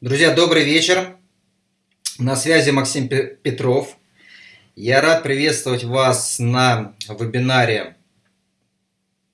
Друзья, добрый вечер. На связи Максим Петров. Я рад приветствовать вас на вебинаре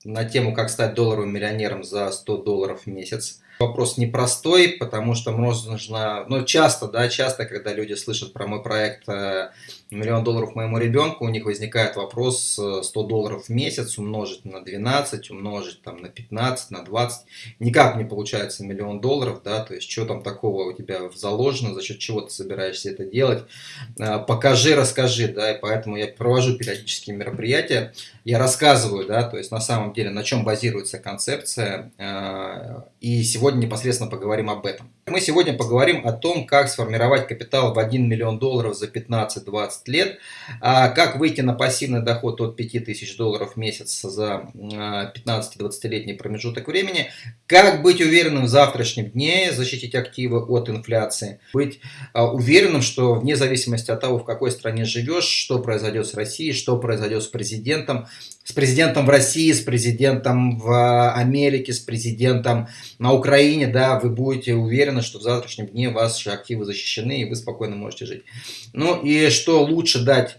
на тему «Как стать долларовым миллионером за 100 долларов в месяц». Вопрос непростой, потому что нужно, ну часто, да, часто, когда люди слышат про мой проект э, «Миллион долларов моему ребенку», у них возникает вопрос 100 э, долларов в месяц умножить на 12, умножить там на 15, на 20. Никак не получается миллион долларов, да, то есть что там такого у тебя заложено, за счет чего ты собираешься это делать. Э, покажи, расскажи, да, и поэтому я провожу периодические мероприятия, я рассказываю, да, то есть на самом деле на чем базируется концепция, и сегодня сегодня непосредственно поговорим об этом. Мы сегодня поговорим о том, как сформировать капитал в 1 миллион долларов за 15-20 лет, а как выйти на пассивный доход от 5000 долларов в месяц за 15-20-летний промежуток времени, как быть уверенным в завтрашнем дне, защитить активы от инфляции, быть а, уверенным, что вне зависимости от того, в какой стране живешь, что произойдет с Россией, что произойдет с президентом, с президентом в России, с президентом в Америке, с президентом на Украине, да, вы будете уверены, что в завтрашнем дне ваши активы защищены, и вы спокойно можете жить. Ну и что лучше дать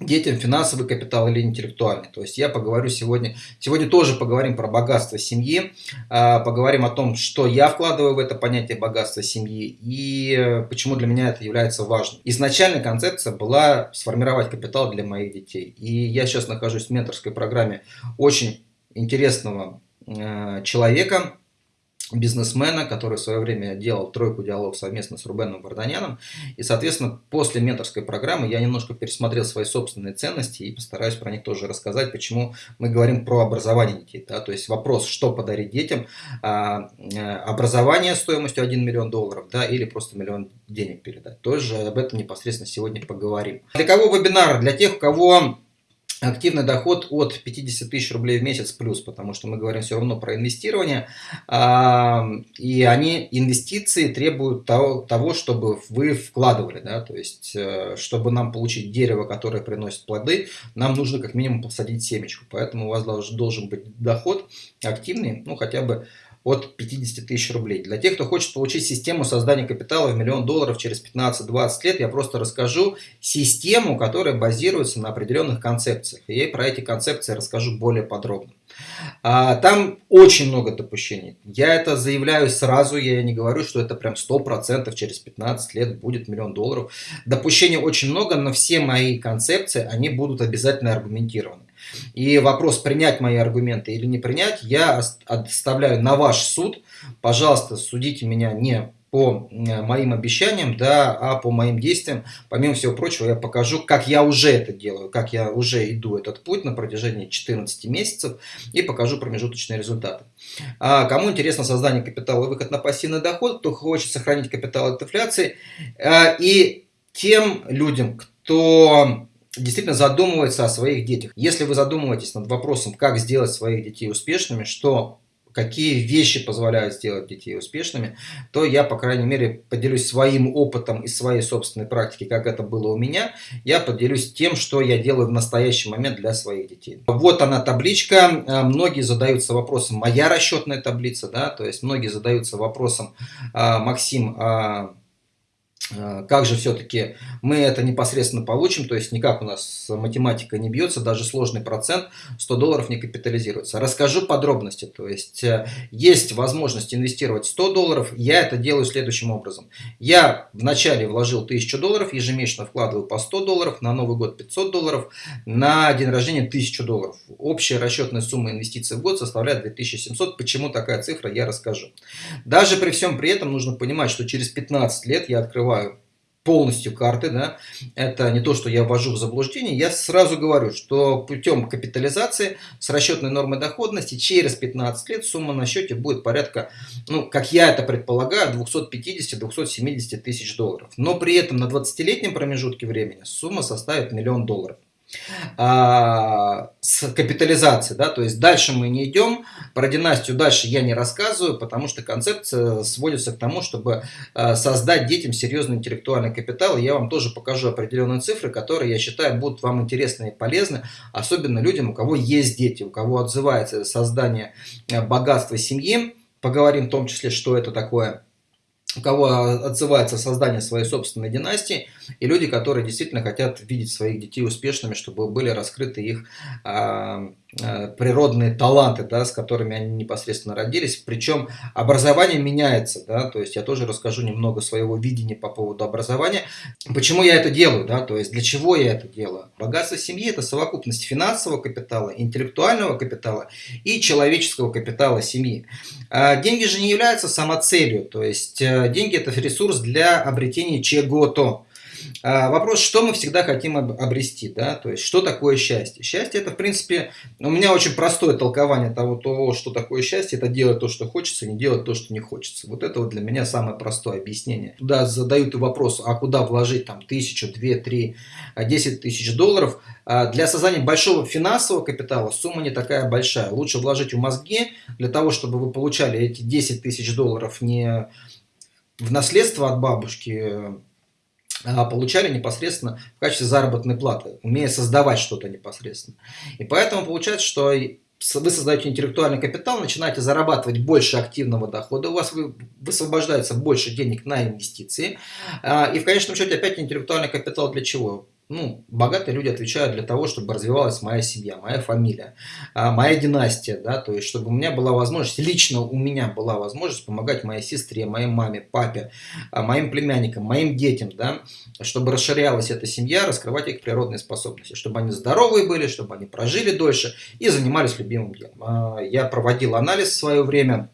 детям финансовый капитал или интеллектуальный. То есть я поговорю сегодня, сегодня тоже поговорим про богатство семьи, а, поговорим о том, что я вкладываю в это понятие богатства семьи и почему для меня это является важным. Изначально концепция была сформировать капитал для моих детей. И я сейчас нахожусь в менторской программе очень интересного э, человека, бизнесмена, который в свое время делал тройку диалог совместно с Рубеном Варданяном. И, соответственно, после менторской программы я немножко пересмотрел свои собственные ценности и постараюсь про них тоже рассказать, почему мы говорим про образование детей. Да? То есть вопрос, что подарить детям, а, э, образование стоимостью 1 миллион долларов да, или просто миллион денег передать. Тоже об этом непосредственно сегодня поговорим. Для кого вебинар? Для тех, у кого активный доход от 50 тысяч рублей в месяц плюс, потому что мы говорим все равно про инвестирование, и они, инвестиции требуют того, того чтобы вы вкладывали, да, то есть, э, чтобы нам получить дерево, которое приносит плоды, нам нужно как минимум посадить семечку, поэтому у вас должен быть доход активный, ну, хотя бы от 50 тысяч рублей. Для тех, кто хочет получить систему создания капитала в миллион долларов через 15-20 лет, я просто расскажу систему, которая базируется на определенных концепциях. И я про эти концепции расскажу более подробно. А, там очень много допущений. Я это заявляю сразу, я не говорю, что это прям 100% через 15 лет будет миллион долларов. Допущений очень много, но все мои концепции, они будут обязательно аргументированы. И вопрос, принять мои аргументы или не принять, я оставляю на ваш суд. Пожалуйста, судите меня не по моим обещаниям, да, а по моим действиям. Помимо всего прочего, я покажу, как я уже это делаю, как я уже иду этот путь на протяжении 14 месяцев и покажу промежуточные результаты. А кому интересно создание капитала и выход на пассивный доход, кто хочет сохранить капитал от инфляции, а, и тем людям, кто действительно задумывается о своих детях. Если вы задумываетесь над вопросом, как сделать своих детей успешными, что какие вещи позволяют сделать детей успешными, то я, по крайней мере, поделюсь своим опытом и своей собственной практики, как это было у меня. Я поделюсь тем, что я делаю в настоящий момент для своих детей. Вот она табличка. А, многие задаются вопросом, моя расчетная таблица, да, то есть многие задаются вопросом, а, Максим, а Э, как же все-таки мы это непосредственно получим, то есть никак у нас математика не бьется, даже сложный процент 100 долларов не капитализируется. Расскажу подробности, то есть э, есть возможность инвестировать 100 долларов, я это делаю следующим образом. Я вначале вложил 1000 долларов, ежемесячно вкладываю по 100 долларов, на Новый год 500 долларов, на день рождения 1000 долларов. Общая расчетная сумма инвестиций в год составляет 2700, почему такая цифра, я расскажу. Даже при всем при этом нужно понимать, что через 15 лет я открываю открываю полностью карты, да, это не то, что я ввожу в заблуждение, я сразу говорю, что путем капитализации с расчетной нормой доходности через 15 лет сумма на счете будет порядка, ну, как я это предполагаю, 250-270 тысяч долларов. Но при этом на 20-летнем промежутке времени сумма составит миллион долларов а, с капитализацией, да, то есть дальше мы не идем, про династию дальше я не рассказываю, потому что концепция сводится к тому, чтобы а, создать детям серьезный интеллектуальный капитал, и я вам тоже покажу определенные цифры, которые, я считаю, будут вам интересны и полезны, особенно людям, у кого есть дети, у кого отзывается создание а, богатства семьи, поговорим в том числе, что это такое, у кого отзывается создание своей собственной династии, и люди, которые действительно хотят видеть своих детей успешными, чтобы были раскрыты их а, природные таланты, да, с которыми они непосредственно родились. Причем образование меняется, да, то есть я тоже расскажу немного своего видения по поводу образования. Почему я это делаю, да, то есть для чего я это делаю. Богатство семьи – это совокупность финансового капитала, интеллектуального капитала и человеческого капитала семьи. А деньги же не являются самоцелью, то есть э, деньги – это ресурс для обретения чего-то. А, вопрос, что мы всегда хотим обрести, да, то есть что такое счастье. Счастье это, в принципе, у меня очень простое толкование того, того, что такое счастье, это делать то, что хочется, не делать то, что не хочется. Вот это вот для меня самое простое объяснение. Туда задают вопрос, а куда вложить там тысячу, две, три, десять тысяч долларов. А, для создания большого финансового капитала сумма не такая большая. Лучше вложить в мозги для того, чтобы вы получали эти 10 тысяч долларов не в наследство от бабушки, а, получали непосредственно в качестве заработной платы, умея создавать что-то непосредственно. И поэтому получается, что вы создаете интеллектуальный капитал, начинаете зарабатывать больше активного дохода, у вас высвобождается больше денег на инвестиции. А, и в конечном счете опять интеллектуальный капитал для чего? Ну, богатые люди отвечают для того, чтобы развивалась моя семья, моя фамилия, а, моя династия, да, то есть, чтобы у меня была возможность, лично у меня была возможность помогать моей сестре, моей маме, папе, а, моим племянникам, моим детям, да, чтобы расширялась эта семья, раскрывать их природные способности, чтобы они здоровые были, чтобы они прожили дольше и занимались любимым делом. А, я проводил анализ в свое время,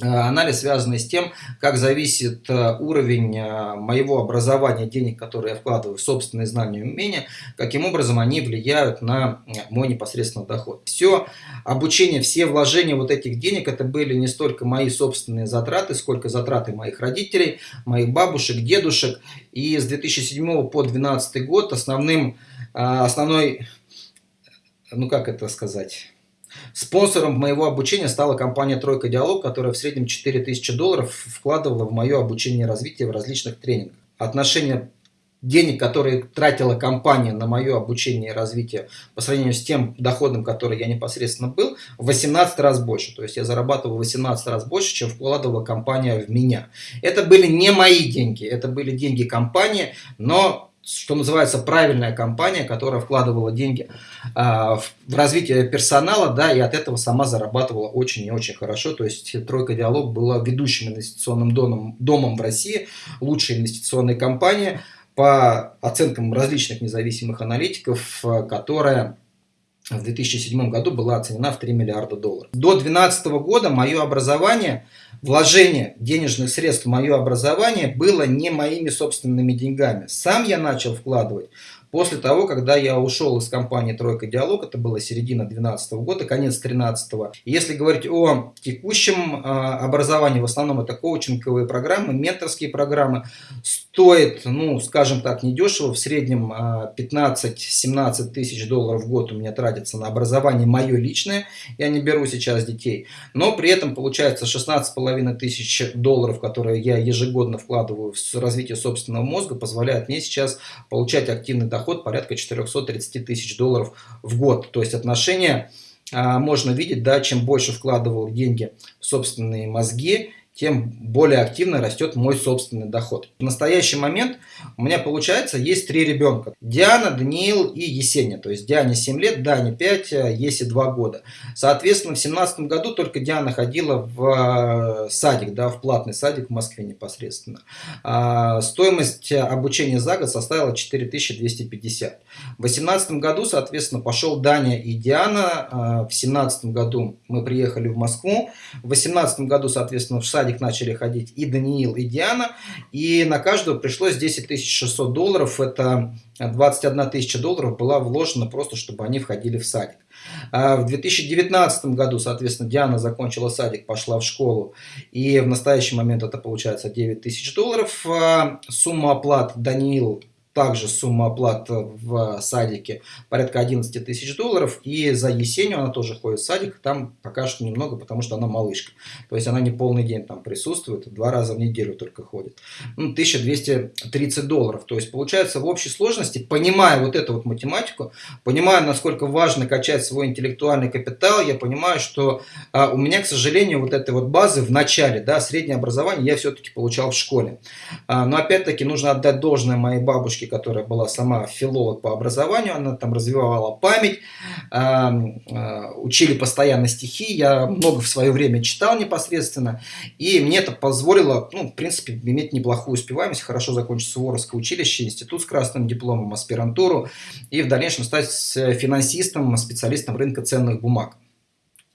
анализ, связанный с тем, как зависит э, уровень э, моего образования, денег, которые я вкладываю в собственные знания и умения, каким образом они влияют на мой непосредственный доход. Все обучение, все вложения вот этих денег, это были не столько мои собственные затраты, сколько затраты моих родителей, моих бабушек, дедушек. И с 2007 по 2012 год основным, основной, ну как это сказать Спонсором моего обучения стала компания «Тройка Диалог», которая в среднем 4000 долларов вкладывала в мое обучение и развитие в различных тренингах. Отношение денег, которые тратила компания на мое обучение и развитие по сравнению с тем доходом, который я непосредственно был, в 18 раз больше. То есть я зарабатывал в 18 раз больше, чем вкладывала компания в меня. Это были не мои деньги, это были деньги компании, но что называется, правильная компания, которая вкладывала деньги а, в, в развитие персонала, да, и от этого сама зарабатывала очень и очень хорошо. То есть Тройка Диалог была ведущим инвестиционным домом, домом в России, лучшей инвестиционной компанией по оценкам различных независимых аналитиков, которая в 2007 году была оценена в 3 миллиарда долларов. До 2012 года мое образование, вложение денежных средств в мое образование было не моими собственными деньгами. Сам я начал вкладывать После того, когда я ушел из компании «Тройка Диалог», это было середина 2012 года, конец 2013. Если говорить о текущем а, образовании, в основном это коучинговые программы, менторские программы, стоит, ну, скажем так, недешево, в среднем 15-17 а, тысяч долларов в год у меня тратится на образование мое личное, я не беру сейчас детей, но при этом получается 16,5 тысяч долларов, которые я ежегодно вкладываю в развитие собственного мозга, позволяет мне сейчас получать активный доход доход порядка 430 тысяч долларов в год. То есть отношение а, можно видеть, да, чем больше вкладывал деньги в собственные мозги, тем более активно растет мой собственный доход. В настоящий момент у меня получается есть три ребенка. Диана, Даниил и Есения. То есть Диане 7 лет, Дане 5, Есе 2 года. Соответственно, в 2017 году только Диана ходила в э, садик, да, в платный садик в Москве непосредственно. А, стоимость обучения за год составила 4250. В 2018 году, соответственно, пошел Даня и Диана. А, в 2017 году мы приехали в Москву. В 2018 году, соответственно, в садик садик начали ходить и Даниил, и Диана, и на каждого пришлось 10 600 долларов, это 21 тысяча долларов была вложена просто, чтобы они входили в садик. А в 2019 году, соответственно, Диана закончила садик, пошла в школу, и в настоящий момент это получается 9 тысяч долларов. А сумма оплат Даниил также сумма оплат в садике порядка 11 тысяч долларов. И за Есению она тоже ходит в садик, там пока что немного, потому что она малышка. То есть она не полный день там присутствует, два раза в неделю только ходит. Ну, 1230 долларов. То есть получается в общей сложности, понимая вот эту вот математику, понимая, насколько важно качать свой интеллектуальный капитал, я понимаю, что а, у меня, к сожалению, вот этой вот базы в начале, да, среднее образование я все-таки получал в школе. А, но опять-таки нужно отдать должное моей бабушке, которая была сама филолог по образованию, она там развивала память, а, а, учили постоянно стихи, я много в свое время читал непосредственно, и мне это позволило, ну, в принципе, иметь неплохую успеваемость, хорошо закончить Суворовское училище, институт с красным дипломом, аспирантуру, и в дальнейшем стать финансистом, специалистом рынка ценных бумаг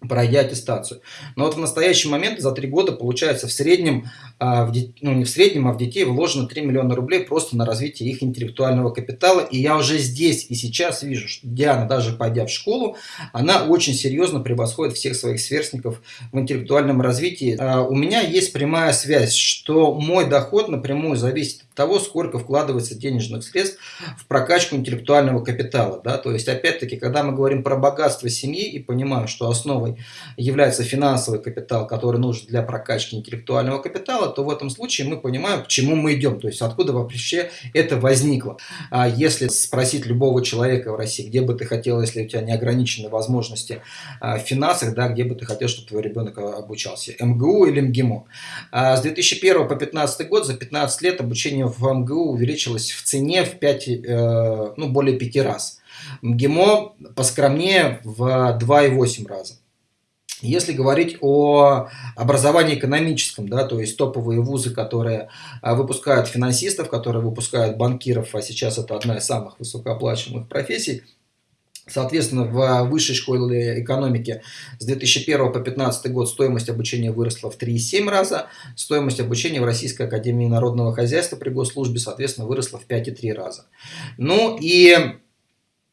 пройдя аттестацию. Но вот в настоящий момент за три года получается в среднем, а, ну не в среднем, а в детей вложено 3 миллиона рублей просто на развитие их интеллектуального капитала. И я уже здесь и сейчас вижу, что Диана, даже пойдя в школу, она очень серьезно превосходит всех своих сверстников в интеллектуальном развитии. А, у меня есть прямая связь, что мой доход напрямую зависит от того, сколько вкладывается денежных средств в прокачку интеллектуального капитала. Да? То есть, опять-таки, когда мы говорим про богатство семьи и понимаем, что является финансовый капитал, который нужен для прокачки интеллектуального капитала, то в этом случае мы понимаем, к чему мы идем, то есть откуда вообще это возникло. А если спросить любого человека в России, где бы ты хотел, если у тебя неограниченные возможности а, в финансах, да, где бы ты хотел, чтобы твой ребенок обучался, МГУ или МГИМО. А с 2001 по 2015 год, за 15 лет обучение в МГУ увеличилось в цене в 5, э, ну, более 5 раз. МГИМО поскромнее в 2,8 раза. Если говорить о образовании экономическом, да, то есть топовые вузы, которые а, выпускают финансистов, которые выпускают банкиров, а сейчас это одна из самых высокооплачиваемых профессий, Соответственно, в высшей школе экономики с 2001 по 2015 год стоимость обучения выросла в 3,7 раза, стоимость обучения в Российской Академии Народного Хозяйства при госслужбе, соответственно, выросла в 5,3 раза. Ну и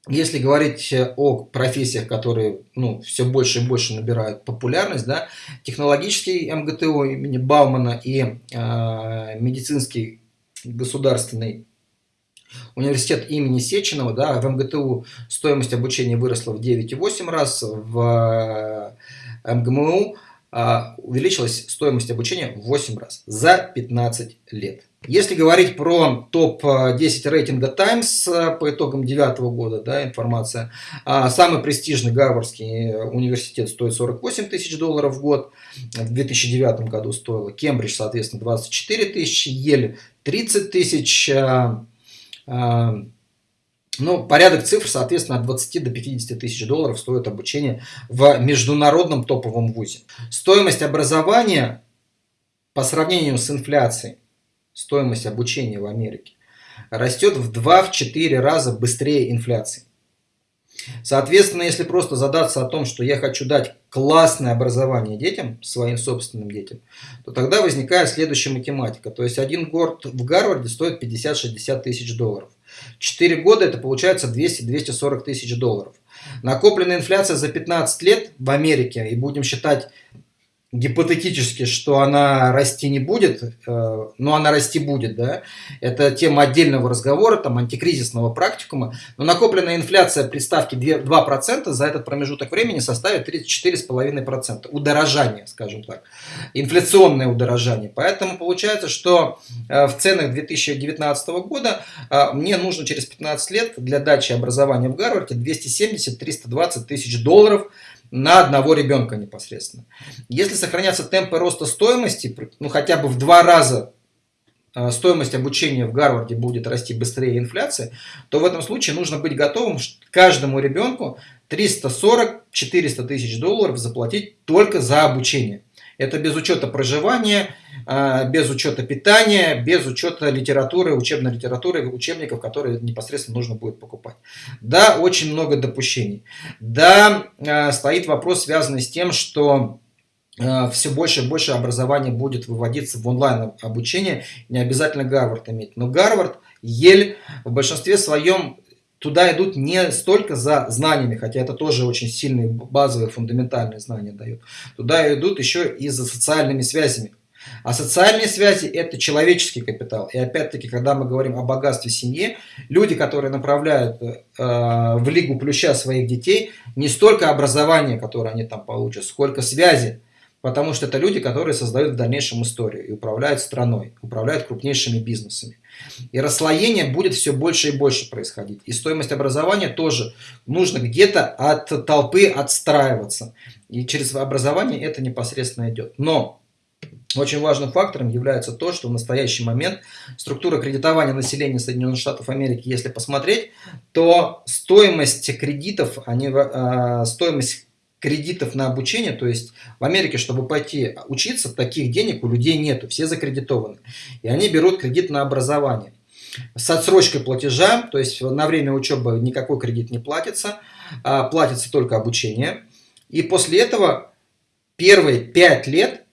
если говорить э, о профессиях, которые ну, все больше и больше набирают популярность, да, технологический МГТУ имени Баумана и э, медицинский государственный университет имени Сеченова, да, в МГТУ стоимость обучения выросла в 9,8 раз, в э, МГМУ а, увеличилась стоимость обучения в 8 раз за 15 лет. Если говорить про топ-10 рейтинга Times а, по итогам 2009 года, да, информация, а, самый престижный Гарвардский университет стоит 48 тысяч долларов в год, в 2009 году стоило, Кембридж, соответственно, 24 тысячи, Ель 30 тысяч, ну, порядок цифр, соответственно, от 20 до 50 тысяч долларов стоит обучение в международном топовом вузе. Стоимость образования по сравнению с инфляцией, стоимость обучения в Америке, растет в 2-4 раза быстрее инфляции. Соответственно, если просто задаться о том, что я хочу дать классное образование детям, своим собственным детям, то тогда возникает следующая математика. То есть один год в Гарварде стоит 50-60 тысяч долларов. 4 года это получается 200-240 тысяч долларов. Накопленная инфляция за 15 лет в Америке, и будем считать гипотетически, что она расти не будет, э, но она расти будет, да, это тема отдельного разговора, там, антикризисного практикума, но накопленная инфляция при ставке 2% за этот промежуток времени составит 34,5%, удорожание, скажем так, инфляционное удорожание, поэтому получается, что э, в ценах 2019 года э, мне нужно через 15 лет для дачи образования в Гарварде 270-320 тысяч долларов, на одного ребенка непосредственно. Если сохранятся темпы роста стоимости, ну хотя бы в два раза э, стоимость обучения в Гарварде будет расти быстрее инфляции, то в этом случае нужно быть готовым каждому ребенку 340-400 тысяч долларов заплатить только за обучение. Это без учета проживания, а, без учета питания, без учета литературы, учебной литературы, учебников, которые непосредственно нужно будет покупать. Да, очень много допущений. Да, а, стоит вопрос, связанный с тем, что а, все больше и больше образования будет выводиться в онлайн обучение, не обязательно Гарвард иметь. Но Гарвард, Ель в большинстве своем туда идут не столько за знаниями, хотя это тоже очень сильные базовые фундаментальные знания дают. Туда идут еще и за социальными связями. А социальные связи – это человеческий капитал. И опять-таки, когда мы говорим о богатстве семьи, люди, которые направляют э, в Лигу Плюща своих детей, не столько образование, которое они там получат, сколько связи. Потому что это люди, которые создают в дальнейшем историю и управляют страной, управляют крупнейшими бизнесами. И расслоение будет все больше и больше происходить. И стоимость образования тоже нужно где-то от толпы отстраиваться. И через образование это непосредственно идет. Но очень важным фактором является то, что в настоящий момент структура кредитования населения Соединенных Штатов Америки, если посмотреть, то стоимость кредитов, они, э, стоимость кредитов на обучение, то есть в Америке, чтобы пойти учиться, таких денег у людей нету, все закредитованы. И они берут кредит на образование. С отсрочкой платежа, то есть на время учебы никакой кредит не платится, а платится только обучение. И после этого первые пять лет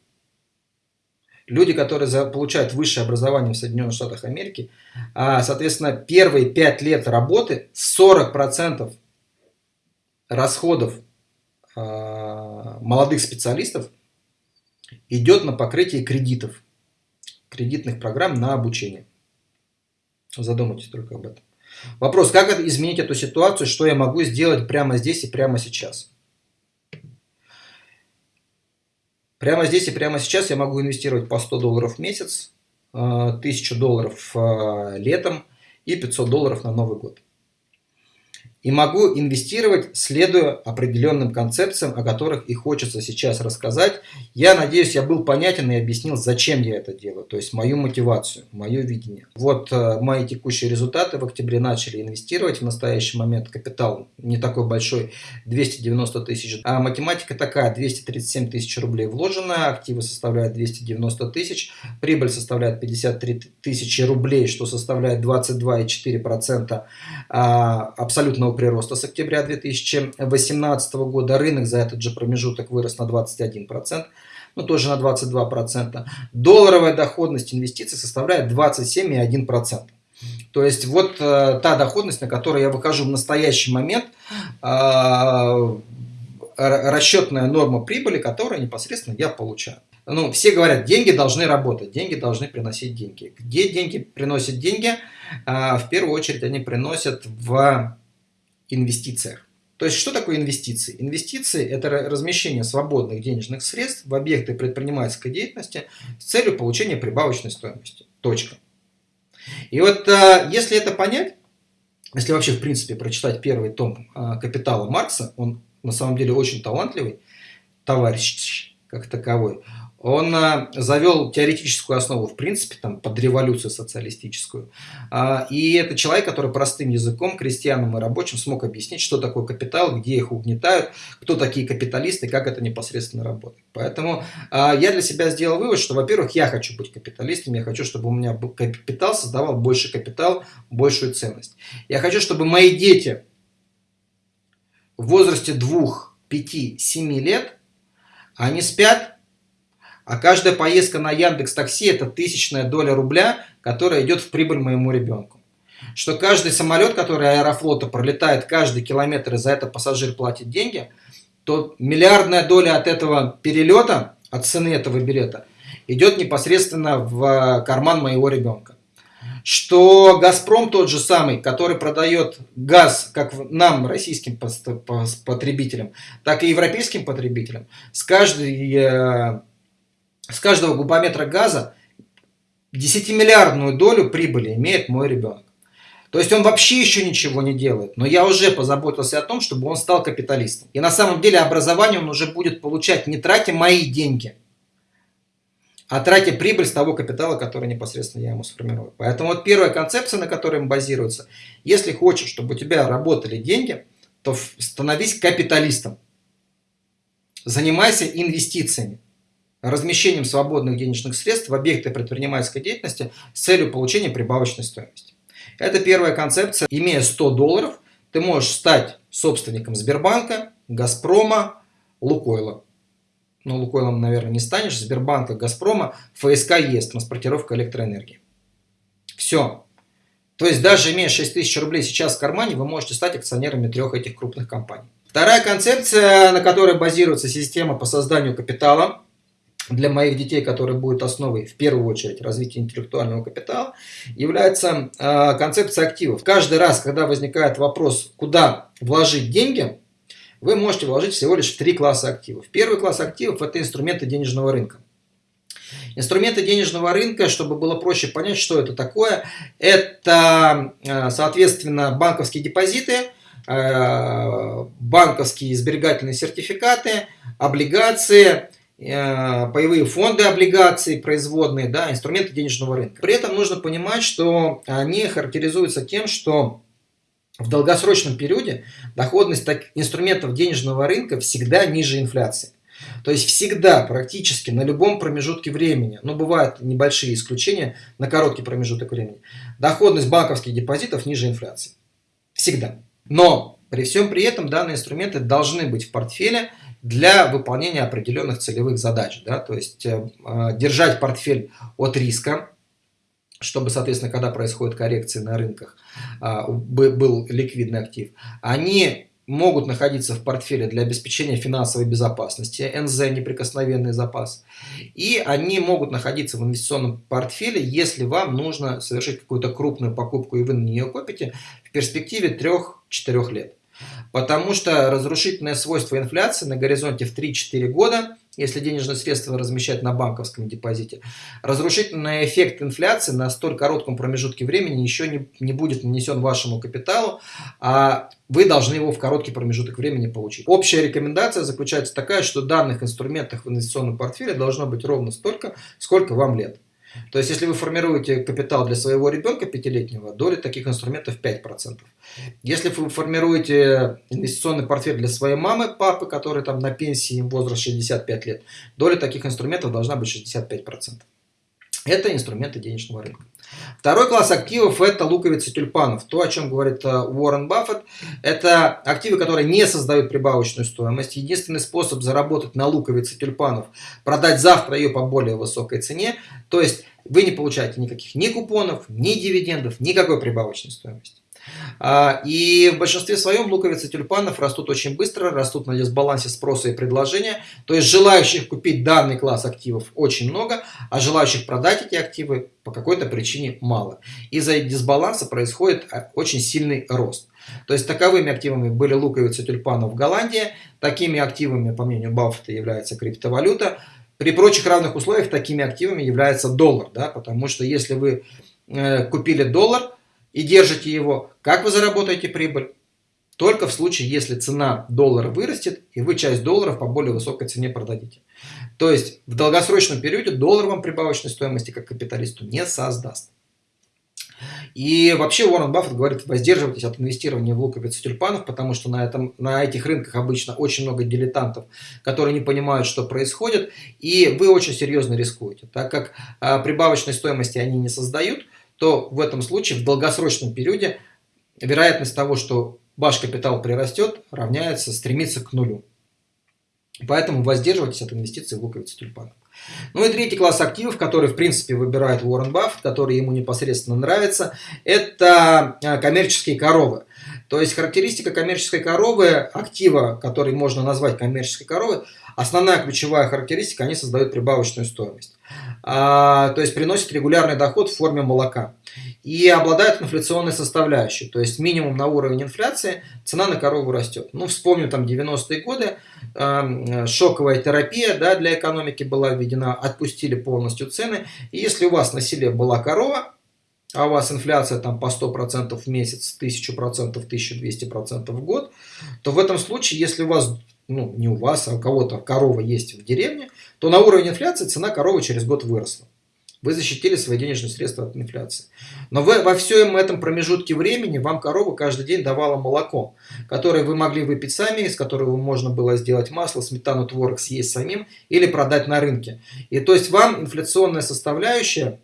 люди, которые получают высшее образование в Соединенных Штатах Америки, а, соответственно, первые 5 лет работы 40% расходов молодых специалистов идет на покрытие кредитов, кредитных программ на обучение. Задумайтесь только об этом. Вопрос, как изменить эту ситуацию, что я могу сделать прямо здесь и прямо сейчас? Прямо здесь и прямо сейчас я могу инвестировать по 100 долларов в месяц, 1000 э, долларов э, летом и 500 долларов на Новый год и могу инвестировать, следуя определенным концепциям, о которых и хочется сейчас рассказать. Я надеюсь, я был понятен и объяснил, зачем я это делаю, то есть мою мотивацию, мое видение. Вот э, мои текущие результаты. В октябре начали инвестировать. В настоящий момент капитал не такой большой, 290 тысяч. А математика такая, 237 тысяч рублей вложено, активы составляют 290 тысяч, прибыль составляет 53 тысячи рублей, что составляет 22,4% а, абсолютно стабильного прироста с октября 2018 года. Рынок за этот же промежуток вырос на 21%, ну тоже на 22%. Долларовая доходность инвестиций составляет 27,1%. То есть вот э, та доходность, на которую я выхожу в настоящий момент, э, расчетная норма прибыли, которую непосредственно я получаю. Ну, все говорят, деньги должны работать, деньги должны приносить деньги. Где деньги приносят деньги? Э, в первую очередь они приносят в инвестициях. То есть, что такое инвестиции? Инвестиции – это размещение свободных денежных средств в объекты предпринимательской деятельности с целью получения прибавочной стоимости. Точка. И вот а, если это понять, если вообще в принципе прочитать первый том а, «Капитала» Маркса, он на самом деле очень талантливый товарищ как таковой, он а, завел теоретическую основу, в принципе, там, под революцию социалистическую. А, и это человек, который простым языком, крестьянам и рабочим смог объяснить, что такое капитал, где их угнетают, кто такие капиталисты, как это непосредственно работает. Поэтому а, я для себя сделал вывод, что, во-первых, я хочу быть капиталистом, я хочу, чтобы у меня капитал создавал больше капитал, большую ценность. Я хочу, чтобы мои дети в возрасте 2, 5, 7 лет, они спят, а каждая поездка на Яндекс Такси это тысячная доля рубля, которая идет в прибыль моему ребенку. Что каждый самолет, который аэрофлота пролетает каждый километр, и за это пассажир платит деньги, то миллиардная доля от этого перелета, от цены этого билета, идет непосредственно в карман моего ребенка. Что Газпром тот же самый, который продает газ как нам, российским потребителям, так и европейским потребителям, с каждой э, с каждого кубометра газа 10-миллиардную долю прибыли имеет мой ребенок. То есть он вообще еще ничего не делает, но я уже позаботился о том, чтобы он стал капиталистом. И на самом деле образование он уже будет получать не тратя мои деньги, а тратя прибыль с того капитала, который непосредственно я ему сформирую. Поэтому вот первая концепция, на которой мы базируется, если хочешь, чтобы у тебя работали деньги, то становись капиталистом. Занимайся инвестициями размещением свободных денежных средств в объекты предпринимательской деятельности с целью получения прибавочной стоимости. Это первая концепция. Имея 100 долларов, ты можешь стать собственником Сбербанка, Газпрома, Лукойла. Но Лукойлом, наверное, не станешь. Сбербанка, Газпрома, ФСК есть, транспортировка электроэнергии. Все. То есть даже имея 6 тысяч рублей сейчас в кармане, вы можете стать акционерами трех этих крупных компаний. Вторая концепция, на которой базируется система по созданию капитала – для моих детей, который будет основой, в первую очередь, развития интеллектуального капитала, является э, концепция активов. Каждый раз, когда возникает вопрос, куда вложить деньги, вы можете вложить всего лишь в три класса активов. Первый класс активов – это инструменты денежного рынка. Инструменты денежного рынка, чтобы было проще понять, что это такое, это, э, соответственно, банковские депозиты, э, банковские сберегательные сертификаты, облигации, э, паевые фонды облигаций, производные, да, инструменты денежного рынка. При этом нужно понимать, что они характеризуются тем, что в долгосрочном периоде доходность инструментов денежного рынка всегда ниже инфляции. То есть всегда, практически на любом промежутке времени, но бывают небольшие исключения на короткий промежуток времени, доходность банковских депозитов ниже инфляции. Всегда. Но при всем при этом данные инструменты должны быть в портфеле для выполнения определенных целевых задач. Да? То есть э, держать портфель от риска, чтобы, соответственно, когда происходит коррекция на рынках, а, был ликвидный актив, они могут находиться в портфеле для обеспечения финансовой безопасности, НЗ – неприкосновенный запас, и они могут находиться в инвестиционном портфеле, если вам нужно совершить какую-то крупную покупку и вы на нее копите в перспективе 3-4 лет. Потому что разрушительное свойство инфляции на горизонте в 3-4 года, если денежные средства размещать на банковском депозите, разрушительный эффект инфляции на столь коротком промежутке времени еще не, не будет нанесен вашему капиталу, а вы должны его в короткий промежуток времени получить. Общая рекомендация заключается такая, что данных инструментах в инвестиционном портфеле должно быть ровно столько, сколько вам лет. То есть, если вы формируете капитал для своего ребенка пятилетнего, доля таких инструментов 5%. Если вы формируете инвестиционный портфель для своей мамы, папы, который там на пенсии, возраст 65 лет, доля таких инструментов должна быть 65%. Это инструменты денежного рынка. Второй класс активов – это луковицы тюльпанов. То, о чем говорит э, Уоррен Баффет, это активы, которые не создают прибавочную стоимость. Единственный способ заработать на луковице тюльпанов – продать завтра ее по более высокой цене. То есть вы не получаете никаких ни купонов, ни дивидендов, никакой прибавочной стоимости. А, и в большинстве своем луковицы тюльпанов растут очень быстро, растут на дисбалансе спроса и предложения. То есть желающих купить данный класс активов очень много, а желающих продать эти активы по какой-то причине мало. Из-за дисбаланса происходит а, очень сильный рост. То есть таковыми активами были луковицы тюльпанов в Голландии, такими активами, по мнению Баффета, является криптовалюта. При прочих равных условиях такими активами является доллар, да, потому что если вы э, купили доллар, и держите его, как вы заработаете прибыль? Только в случае, если цена доллара вырастет, и вы часть долларов по более высокой цене продадите. То есть в долгосрочном периоде доллар вам прибавочной стоимости как капиталисту не создаст. И вообще Уоррен Баффет говорит, воздерживайтесь от инвестирования в луковицы тюльпанов, потому что на, этом, на этих рынках обычно очень много дилетантов, которые не понимают, что происходит, и вы очень серьезно рискуете, так как а, прибавочной стоимости они не создают, то в этом случае в долгосрочном периоде вероятность того, что ваш капитал прирастет, равняется, стремится к нулю. Поэтому воздерживайтесь от инвестиций в луковицы тюльпанов. Ну и третий класс активов, который в принципе выбирает Уоррен Баффет, который ему непосредственно нравится, это а, коммерческие коровы. То есть характеристика коммерческой коровы, актива, который можно назвать коммерческой коровой, основная ключевая характеристика, они создают прибавочную стоимость. А, то есть приносят регулярный доход в форме молока. И обладают инфляционной составляющей, то есть минимум на уровень инфляции, цена на корову растет. Ну, вспомню там 90-е годы, э, шоковая терапия да, для экономики была введена, отпустили полностью цены. И если у вас на селе была корова, а у вас инфляция там по 100% в месяц, 1000%, 1200% в год, то в этом случае, если у вас, ну не у вас, а у кого-то корова есть в деревне, то на уровень инфляции цена коровы через год выросла. Вы защитили свои денежные средства от инфляции. Но вы, во всем этом промежутке времени вам корова каждый день давала молоко, которое вы могли выпить сами, из которого можно было сделать масло, сметану, творог съесть самим или продать на рынке. И то есть вам инфляционная составляющая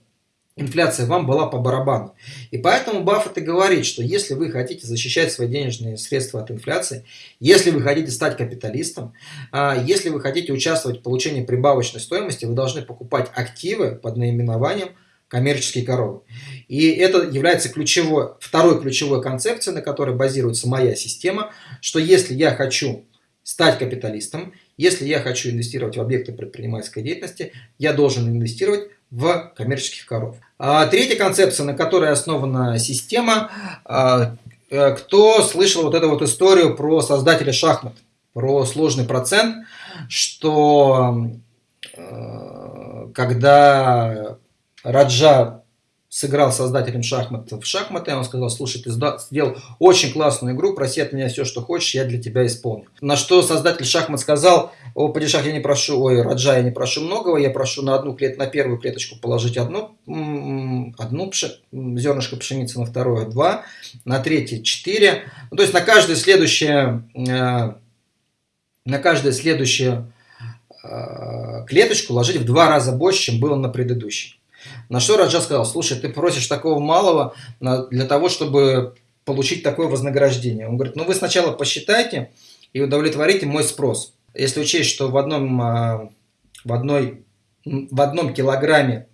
инфляция вам была по барабану. И поэтому Баффет и говорит, что если вы хотите защищать свои денежные средства от инфляции, если вы хотите стать капиталистом, а, если вы хотите участвовать в получении прибавочной стоимости, вы должны покупать активы под наименованием коммерческие коровы. И это является ключевой, второй ключевой концепцией, на которой базируется моя система, что если я хочу стать капиталистом, Если я хочу инвестировать в объекты предпринимательской деятельности, я должен инвестировать в коммерческих коров. А третья концепция, на которой основана система, а, э, кто слышал вот эту вот историю про создателя шахмат, про сложный процент, что э, когда Раджа сыграл создателем шахмат в шахматы, он сказал, слушай, ты сделал очень классную игру, проси от меня все, что хочешь, я для тебя исполню. На что создатель шахмат сказал, о, падишах, я не прошу, ой, Раджа, я не прошу многого, я прошу на одну клет, на первую клеточку положить одну, одну пши, зернышко пшеницы, на вторую два, на третье четыре. Ну, то есть на каждое следующее, э, на каждое следующее э, клеточку ложить в два раза больше, чем было на предыдущей. На что Раджа сказал, слушай, ты просишь такого малого для того, чтобы получить такое вознаграждение. Он говорит, ну вы сначала посчитайте и удовлетворите мой спрос. Если учесть, что в одном, а, в одной, в одном килограмме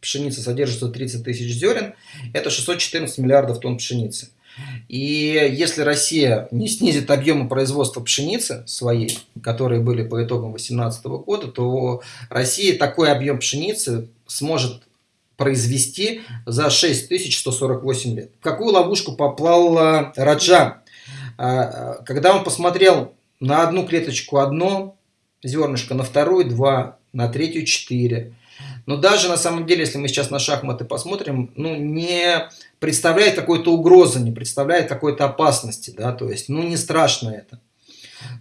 пшеницы содержится 30 тысяч зерен, это 614 миллиардов тонн пшеницы. И если Россия не снизит объемы производства пшеницы своей, которые были по итогам 2018 года, то Россия такой объем пшеницы сможет произвести за 6148 лет. В какую ловушку поплал Раджа? А, когда он посмотрел на одну клеточку одно зернышко, на вторую два, на третью четыре. Но даже на самом деле, если мы сейчас на шахматы посмотрим, ну не представляет какой-то угрозы, не представляет какой-то опасности, да, то есть, ну не страшно это.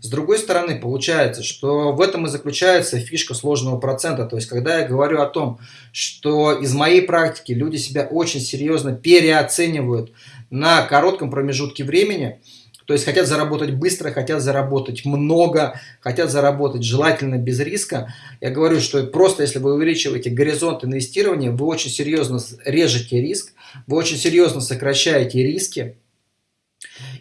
С другой стороны, получается, что в этом и заключается фишка сложного процента. То есть, когда я говорю о том, что из моей практики люди себя очень серьезно переоценивают на коротком промежутке времени, то есть хотят заработать быстро, хотят заработать много, хотят заработать желательно без риска. Я говорю, что просто если вы увеличиваете горизонт инвестирования, вы очень серьезно режете риск, вы очень серьезно сокращаете риски,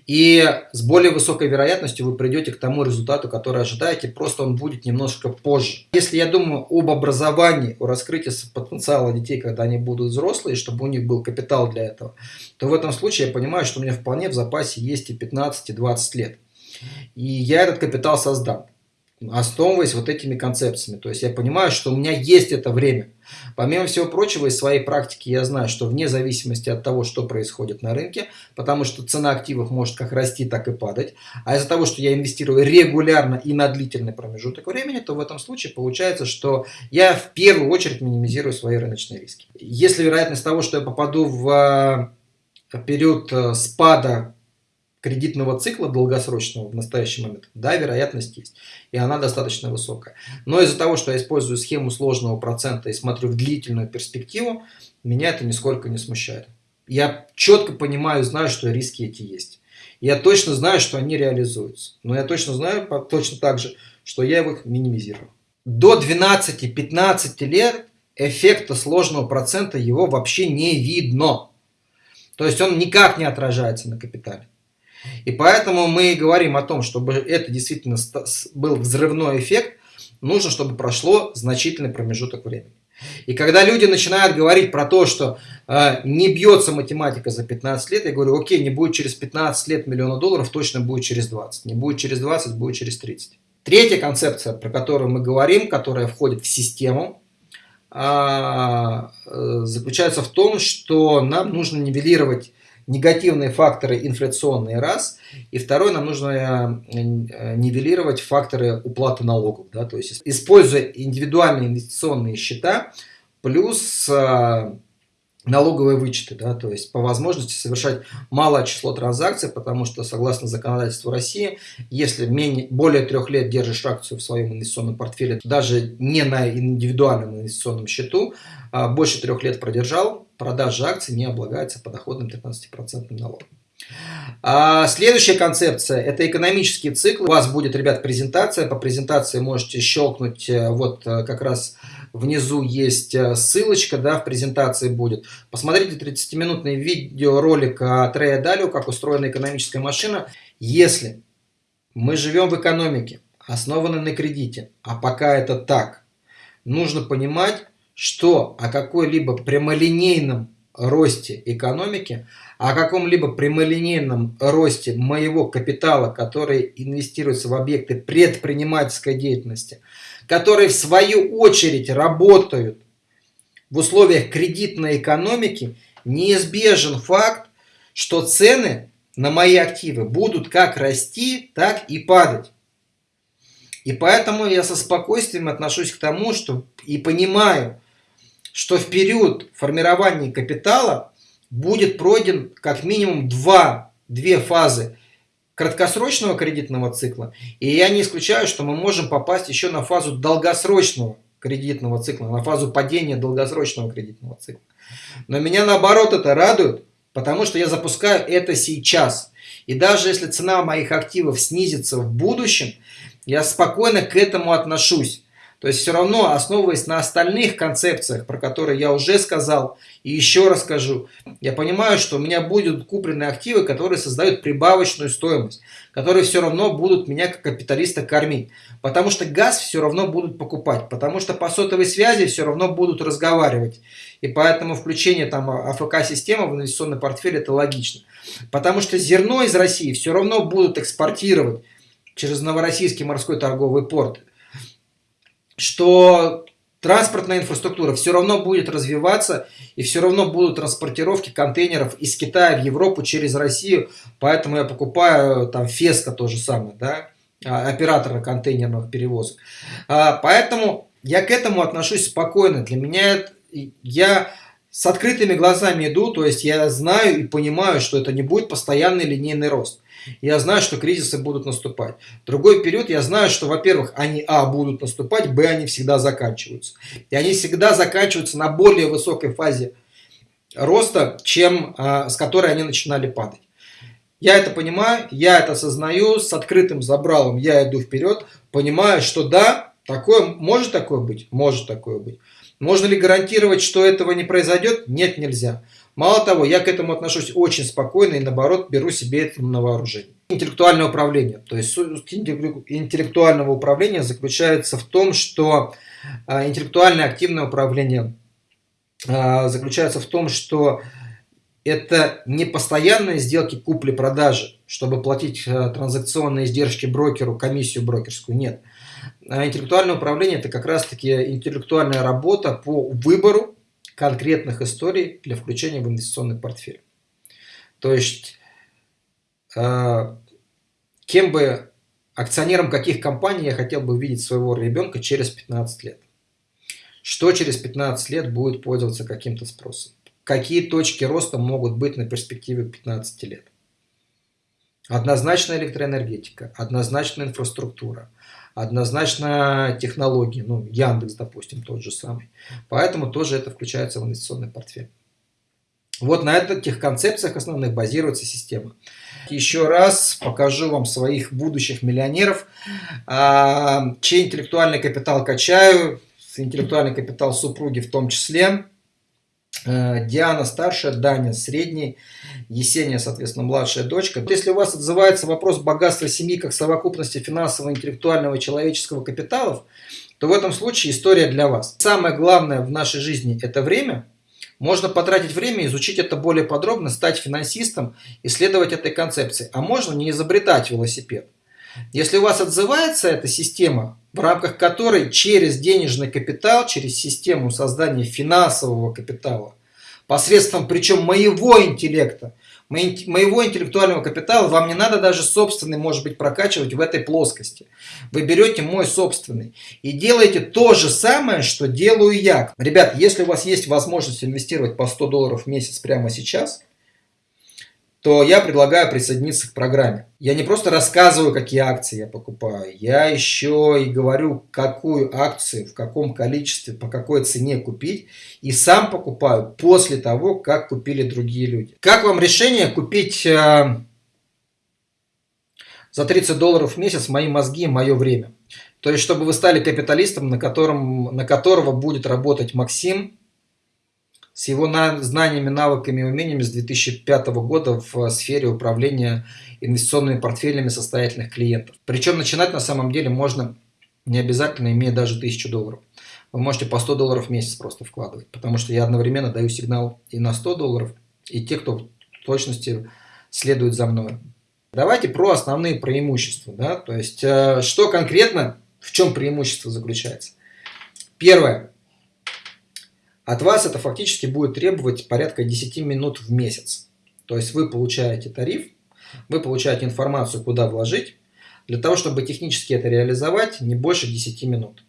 и с более высокой вероятностью вы придете к тому результату, который ожидаете, просто он будет немножко позже. Если я думаю об образовании, о раскрытии потенциала детей, когда они будут взрослые, чтобы у них был капитал для этого, то в этом случае я понимаю, что у меня вполне в запасе есть и 15, и 20 лет. И я этот капитал создам основываясь вот этими концепциями. То есть я понимаю, что у меня есть это время. Помимо всего прочего, из своей практики я знаю, что вне зависимости от того, что происходит на рынке, потому что цена активов может как расти, так и падать, а из-за того, что я инвестирую регулярно и на длительный промежуток времени, то в этом случае получается, что я в первую очередь минимизирую свои рыночные риски. Если вероятность того, что я попаду в э, период э, спада кредитного цикла долгосрочного в настоящий момент, да, вероятность есть. И она достаточно высокая. Но из-за того, что я использую схему сложного процента и смотрю в длительную перспективу, меня это нисколько не смущает. Я четко понимаю, знаю, что риски эти есть. Я точно знаю, что они реализуются. Но я точно знаю точно так же, что я их минимизирую. До 12-15 лет эффекта сложного процента его вообще не видно. То есть он никак не отражается на капитале. И поэтому мы говорим о том, чтобы это действительно был взрывной эффект, нужно, чтобы прошло значительный промежуток времени. И когда люди начинают говорить про то, что э, не бьется математика за 15 лет, я говорю, окей, не будет через 15 лет миллиона долларов, точно будет через 20. Не будет через 20, будет через 30. Третья концепция, про которую мы говорим, которая входит в систему, э, заключается в том, что нам нужно нивелировать негативные факторы инфляционные раз, и второй нам нужно э, э, нивелировать факторы уплаты налогов, да, то есть используя индивидуальные инвестиционные счета плюс э, налоговые вычеты, да, то есть по возможности совершать малое число транзакций, потому что согласно законодательству России, если менее, более трех лет держишь акцию в своем инвестиционном портфеле, даже не на индивидуальном инвестиционном счету, а больше трех лет продержал, продажа акций не облагается подоходным 13% налогом. А следующая концепция – это экономический цикл. У вас будет, ребят, презентация. По презентации можете щелкнуть э, вот э, как раз Внизу есть э, ссылочка, да, в презентации будет. Посмотрите 30-минутный видеоролик от Рэя Далио, как устроена экономическая машина. Если мы живем в экономике, основанной на кредите, а пока это так, нужно понимать, что о какой-либо прямолинейном росте экономики, о каком-либо прямолинейном росте моего капитала, который инвестируется в объекты предпринимательской деятельности, которые в свою очередь работают в условиях кредитной экономики, неизбежен факт, что цены на мои активы будут как расти, так и падать. И поэтому я со спокойствием отношусь к тому, что и понимаю, что в период формирования капитала будет пройден как минимум два, две фазы краткосрочного кредитного цикла. И я не исключаю, что мы можем попасть еще на фазу долгосрочного кредитного цикла, на фазу падения долгосрочного кредитного цикла. Но меня наоборот это радует, потому что я запускаю это сейчас. И даже если цена моих активов снизится в будущем, я спокойно к этому отношусь. То есть все равно, основываясь на остальных концепциях, про которые я уже сказал и еще расскажу, я понимаю, что у меня будут куплены активы, которые создают прибавочную стоимость, которые все равно будут меня как капиталиста кормить. Потому что газ все равно будут покупать, потому что по сотовой связи все равно будут разговаривать. И поэтому включение там АФК-системы в инвестиционный портфель это логично. Потому что зерно из России все равно будут экспортировать через Новороссийский морской торговый порт, что транспортная инфраструктура все равно будет развиваться, и все равно будут транспортировки контейнеров из Китая в Европу через Россию, поэтому я покупаю там Феска то же самое, да, а, оператора контейнерных перевозок. А, поэтому я к этому отношусь спокойно. Для меня я с открытыми глазами иду, то есть я знаю и понимаю, что это не будет постоянный линейный рост. Я знаю, что кризисы будут наступать. Другой период, я знаю, что, во-первых, они, а, будут наступать, б, они всегда заканчиваются. И они всегда заканчиваются на более высокой фазе роста, чем а, с которой они начинали падать. Я это понимаю, я это осознаю, с открытым забралом я иду вперед, понимаю, что да, такое, может такое быть? Может такое быть. Можно ли гарантировать, что этого не произойдет? Нет, нельзя. Мало того, я к этому отношусь очень спокойно и наоборот беру себе это на вооружение. Интеллектуальное управление. То есть суть интеллектуального управления заключается в том, что а, интеллектуальное активное управление а, заключается в том, что это не постоянные сделки купли-продажи, чтобы платить а, транзакционные издержки брокеру, комиссию брокерскую. Нет. А интеллектуальное управление – это как раз-таки интеллектуальная работа по выбору конкретных историй для включения в инвестиционный портфель. То есть, э, кем бы, акционером каких компаний я хотел бы видеть своего ребенка через 15 лет. Что через 15 лет будет пользоваться каким-то спросом. Какие точки роста могут быть на перспективе 15 лет. Однозначно электроэнергетика, однозначно инфраструктура, однозначно технологии, ну, Яндекс, допустим, тот же самый. Поэтому тоже это включается в инвестиционный портфель. Вот на этих концепциях основных базируется система. Еще раз покажу вам своих будущих миллионеров, а, чей интеллектуальный капитал качаю, интеллектуальный капитал супруги в том числе. Э, Диана старшая, Даня средний, Есения, соответственно, младшая дочка. Если у вас отзывается вопрос богатства семьи как совокупности финансового, интеллектуального и человеческого капиталов, то в этом случае история для вас. Самое главное в нашей жизни – это время. Можно потратить время, изучить это более подробно, стать финансистом, исследовать этой концепции. А можно не изобретать велосипед. Если у вас отзывается эта система, в рамках которой через денежный капитал, через систему создания финансового капитала, посредством причем моего интеллекта, моего интеллектуального капитала, вам не надо даже собственный, может быть, прокачивать в этой плоскости. Вы берете мой собственный и делаете то же самое, что делаю я. Ребят, если у вас есть возможность инвестировать по 100 долларов в месяц прямо сейчас – то я предлагаю присоединиться к программе. Я не просто рассказываю, какие акции я покупаю, я еще и говорю, какую акцию, в каком количестве, по какой цене купить, и сам покупаю после того, как купили другие люди. Как вам решение купить э, за 30 долларов в месяц мои мозги и мое время? То есть, чтобы вы стали капиталистом, на, котором, на которого будет работать Максим, с его знаниями, навыками и умениями с 2005 года в сфере управления инвестиционными портфелями состоятельных клиентов. Причем начинать на самом деле можно не обязательно, имея даже 1000 долларов. вы можете по 100 долларов в месяц просто вкладывать, потому что я одновременно даю сигнал и на 100 долларов, и те, кто в точности следует за мной. Давайте про основные преимущества. Да? То есть, э, что конкретно, в чем преимущество заключается. Первое. От вас это фактически будет требовать порядка 10 минут в месяц. То есть, вы получаете тариф, вы получаете информацию, куда вложить. Для того, чтобы технически это реализовать, не больше 10 минут.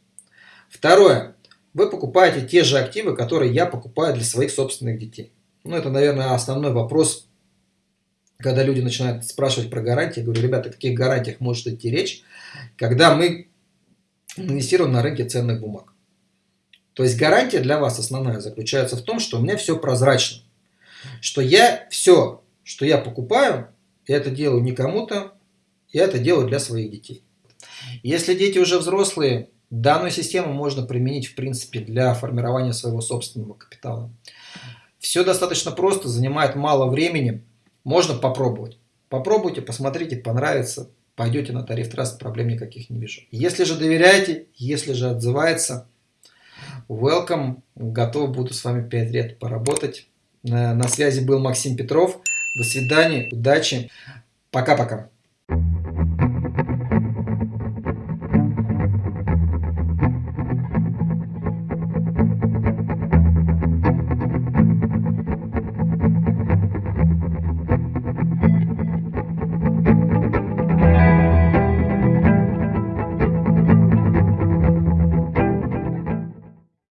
Второе. Вы покупаете те же активы, которые я покупаю для своих собственных детей. Ну, это, наверное, основной вопрос, когда люди начинают спрашивать про гарантии. Я говорю, ребята, о каких гарантиях может идти речь, когда мы инвестируем на рынке ценных бумаг. То есть гарантия для вас основная заключается в том, что у меня все прозрачно. Что я все, что я покупаю, я это делаю не кому-то, я это делаю для своих детей. Если дети уже взрослые, Данную систему можно применить, в принципе, для формирования своего собственного капитала. Все достаточно просто, занимает мало времени. Можно попробовать. Попробуйте, посмотрите, понравится. Пойдете на тариф траст, проблем никаких не вижу. Если же доверяете, если же отзывается, welcome. Готов буду с вами 5 лет поработать. На связи был Максим Петров. До свидания, удачи. Пока-пока.